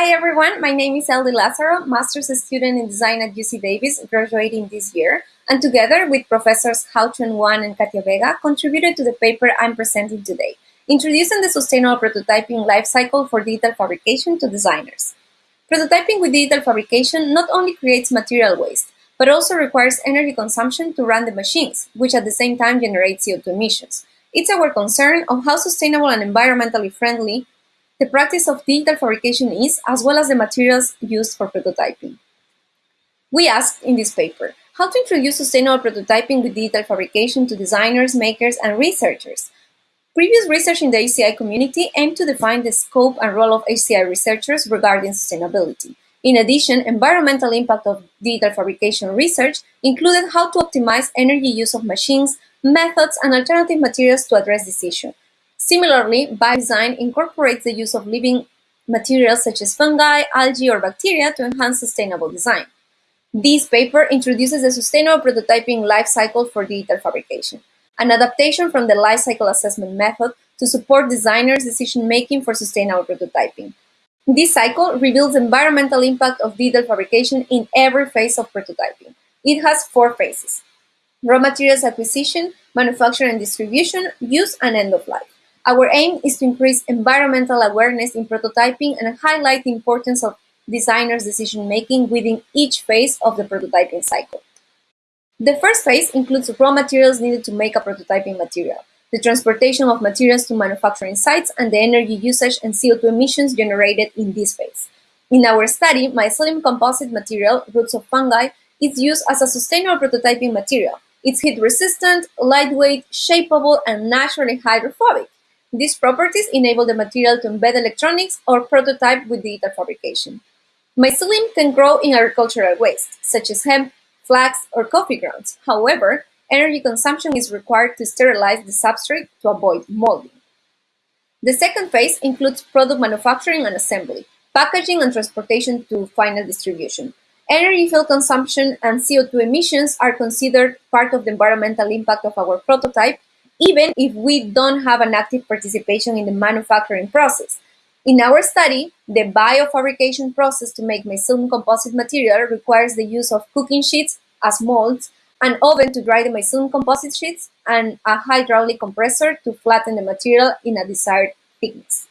Hi everyone, my name is Eldy Lazaro, master's student in design at UC Davis, graduating this year, and together with professors Hao Chuan Wang and Katia Vega, contributed to the paper I'm presenting today, introducing the sustainable prototyping lifecycle for digital fabrication to designers. Prototyping with digital fabrication not only creates material waste, but also requires energy consumption to run the machines, which at the same time generates CO2 emissions. It's our concern of how sustainable and environmentally friendly the practice of digital fabrication is, as well as the materials used for prototyping. We asked in this paper how to introduce sustainable prototyping with digital fabrication to designers, makers, and researchers. Previous research in the HCI community aimed to define the scope and role of HCI researchers regarding sustainability. In addition, environmental impact of digital fabrication research included how to optimize energy use of machines, methods, and alternative materials to address this issue, Similarly, biodesign incorporates the use of living materials such as fungi, algae, or bacteria to enhance sustainable design. This paper introduces the sustainable prototyping life cycle for digital fabrication, an adaptation from the life cycle assessment method to support designers' decision-making for sustainable prototyping. This cycle reveals the environmental impact of digital fabrication in every phase of prototyping. It has four phases. Raw materials acquisition, manufacture and distribution, use, and end of life. Our aim is to increase environmental awareness in prototyping and highlight the importance of designers' decision-making within each phase of the prototyping cycle. The first phase includes raw materials needed to make a prototyping material, the transportation of materials to manufacturing sites, and the energy usage and CO2 emissions generated in this phase. In our study, mycelium composite material, roots of fungi, is used as a sustainable prototyping material. It's heat-resistant, lightweight, shapeable, and naturally hydrophobic. These properties enable the material to embed electronics or prototype with digital fabrication. Mycelium can grow in agricultural waste, such as hemp, flax, or coffee grounds. However, energy consumption is required to sterilize the substrate to avoid molding. The second phase includes product manufacturing and assembly, packaging and transportation to final distribution. Energy fuel consumption and CO2 emissions are considered part of the environmental impact of our prototype even if we don't have an active participation in the manufacturing process. In our study, the biofabrication process to make mycelium composite material requires the use of cooking sheets as molds, an oven to dry the mycelium composite sheets, and a hydraulic compressor to flatten the material in a desired thickness.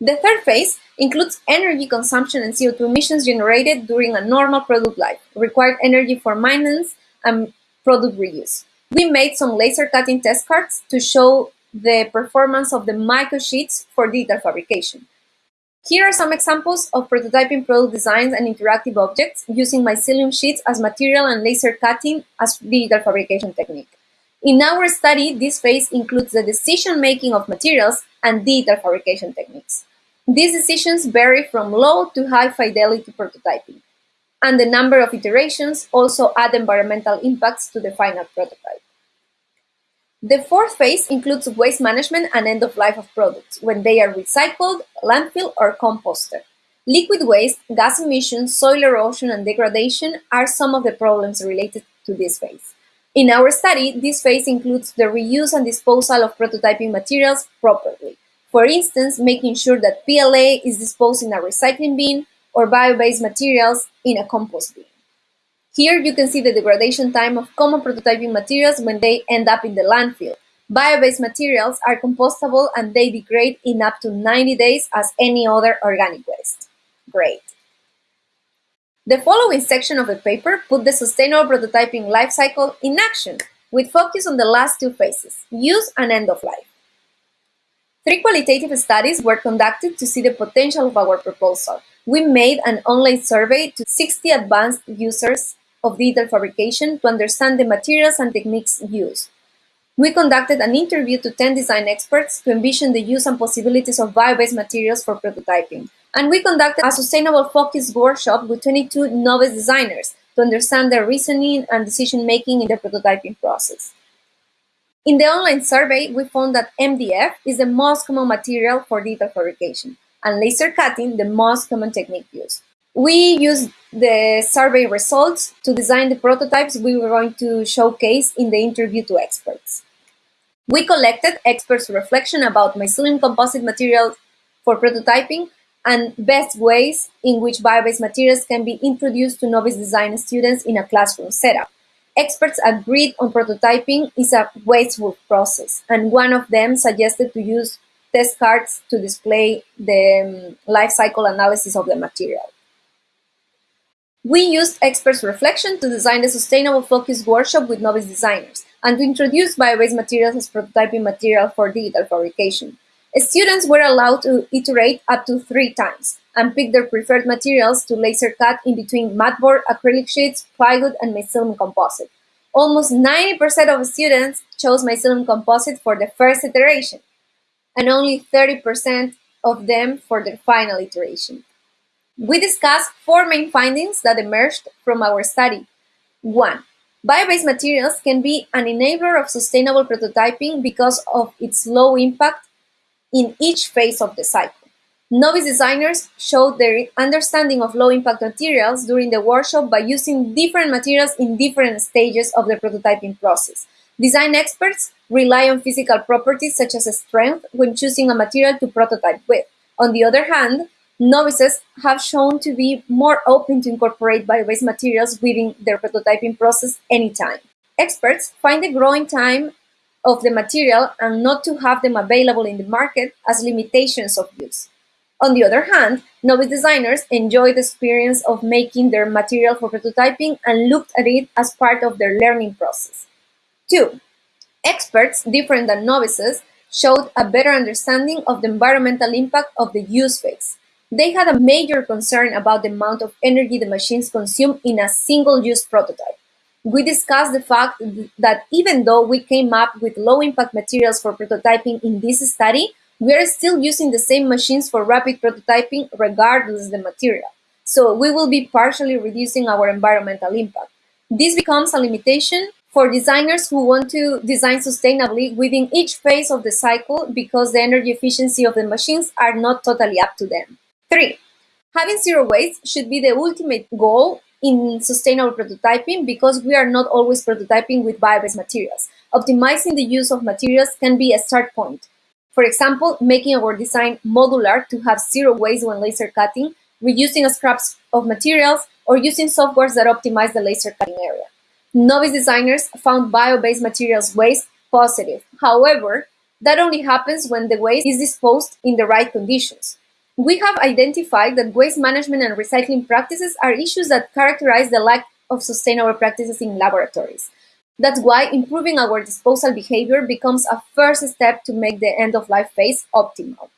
The third phase includes energy consumption and CO2 emissions generated during a normal product life, required energy for maintenance, and product reuse. We made some laser cutting test cards to show the performance of the microsheets for digital fabrication. Here are some examples of prototyping product designs and interactive objects using mycelium sheets as material and laser cutting as digital fabrication technique. In our study, this phase includes the decision-making of materials and digital fabrication techniques. These decisions vary from low to high fidelity prototyping and the number of iterations also add environmental impacts to the final prototype. The fourth phase includes waste management and end of life of products when they are recycled, landfill, or composted. Liquid waste, gas emissions, soil erosion, and degradation are some of the problems related to this phase. In our study, this phase includes the reuse and disposal of prototyping materials properly. For instance, making sure that PLA is disposed in a recycling bin, or bio-based materials in a compost bin. Here you can see the degradation time of common prototyping materials when they end up in the landfill. Bio-based materials are compostable and they degrade in up to 90 days as any other organic waste. Great. The following section of the paper put the sustainable prototyping life cycle in action, with focus on the last two phases, use and end of life. Three qualitative studies were conducted to see the potential of our proposal, we made an online survey to 60 advanced users of digital fabrication to understand the materials and techniques used. We conducted an interview to 10 design experts to envision the use and possibilities of bio-based materials for prototyping. And we conducted a sustainable focus workshop with 22 novice designers to understand their reasoning and decision-making in the prototyping process. In the online survey, we found that MDF is the most common material for digital fabrication and laser cutting the most common technique used. We used the survey results to design the prototypes we were going to showcase in the interview to experts. We collected experts' reflection about mycelium composite materials for prototyping and best ways in which bio-based materials can be introduced to novice design students in a classroom setup. Experts agreed on prototyping is a wasteful process, and one of them suggested to use test cards to display the um, life cycle analysis of the material. We used experts' reflection to design a sustainable focus workshop with novice designers and to introduce bio-based materials as prototyping material for digital fabrication. Students were allowed to iterate up to three times and pick their preferred materials to laser cut in between board, acrylic sheets, plywood, and mycelium composite. Almost 90% of students chose mycelium composite for the first iteration, and only 30% of them for the final iteration. We discussed four main findings that emerged from our study. One, bio-based materials can be an enabler of sustainable prototyping because of its low impact in each phase of the cycle. Novice designers showed their understanding of low-impact materials during the workshop by using different materials in different stages of the prototyping process. Design experts rely on physical properties such as strength when choosing a material to prototype with. On the other hand, Novices have shown to be more open to incorporate bio-based materials within their prototyping process anytime. Experts find the growing time of the material and not to have them available in the market as limitations of use. On the other hand, novice designers enjoy the experience of making their material for prototyping and looked at it as part of their learning process. Two, experts, different than novices, showed a better understanding of the environmental impact of the use phase. They had a major concern about the amount of energy the machines consume in a single-use prototype. We discussed the fact that even though we came up with low-impact materials for prototyping in this study, we are still using the same machines for rapid prototyping regardless of the material. So we will be partially reducing our environmental impact. This becomes a limitation for designers who want to design sustainably within each phase of the cycle because the energy efficiency of the machines are not totally up to them. Three, having zero waste should be the ultimate goal in sustainable prototyping because we are not always prototyping with bio-based materials. Optimizing the use of materials can be a start point. For example, making our design modular to have zero waste when laser cutting, reducing scraps of materials, or using softwares that optimize the laser cutting area. Novice designers found bio-based materials waste positive. However, that only happens when the waste is disposed in the right conditions. We have identified that waste management and recycling practices are issues that characterize the lack of sustainable practices in laboratories. That's why improving our disposal behavior becomes a first step to make the end-of-life phase optimal.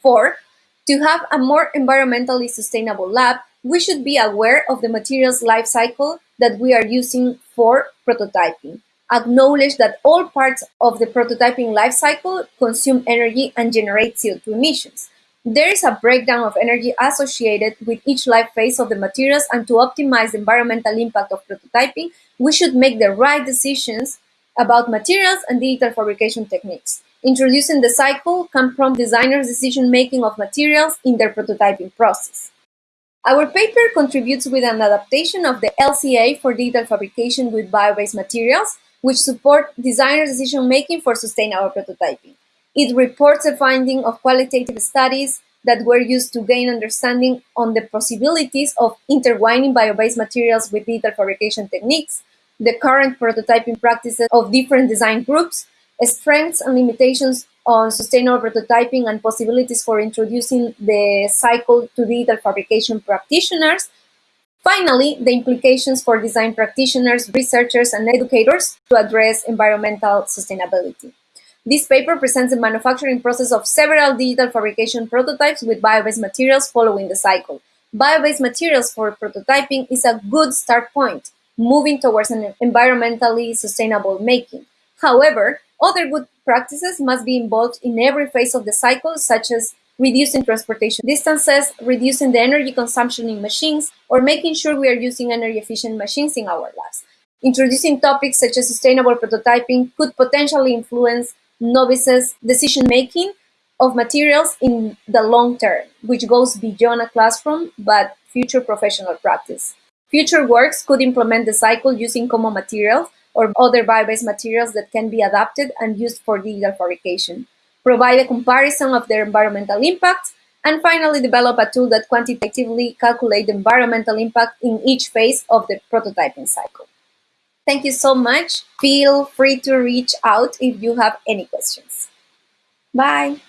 Four, to have a more environmentally sustainable lab, we should be aware of the materials life cycle that we are using for prototyping. Acknowledge that all parts of the prototyping life cycle consume energy and generate CO2 emissions. There is a breakdown of energy associated with each life phase of the materials and to optimize the environmental impact of prototyping, we should make the right decisions about materials and digital fabrication techniques. Introducing the cycle can prompt designers' decision-making of materials in their prototyping process. Our paper contributes with an adaptation of the LCA for digital fabrication with bio-based materials, which support designer decision-making for sustainable prototyping. It reports the finding of qualitative studies that were used to gain understanding on the possibilities of intertwining bio-based materials with digital fabrication techniques, the current prototyping practices of different design groups, strengths and limitations on sustainable prototyping and possibilities for introducing the cycle to digital fabrication practitioners. Finally, the implications for design practitioners, researchers, and educators to address environmental sustainability. This paper presents the manufacturing process of several digital fabrication prototypes with bio-based materials following the cycle. Bio-based materials for prototyping is a good start point, moving towards an environmentally sustainable making. However, other good practices must be involved in every phase of the cycle, such as reducing transportation distances, reducing the energy consumption in machines, or making sure we are using energy efficient machines in our labs. Introducing topics such as sustainable prototyping could potentially influence novices' decision-making of materials in the long term, which goes beyond a classroom but future professional practice. Future works could implement the cycle using common materials or other bio-based materials that can be adapted and used for digital fabrication, provide a comparison of their environmental impacts, and finally develop a tool that quantitatively calculates the environmental impact in each phase of the prototyping cycle. Thank you so much. Feel free to reach out if you have any questions. Bye.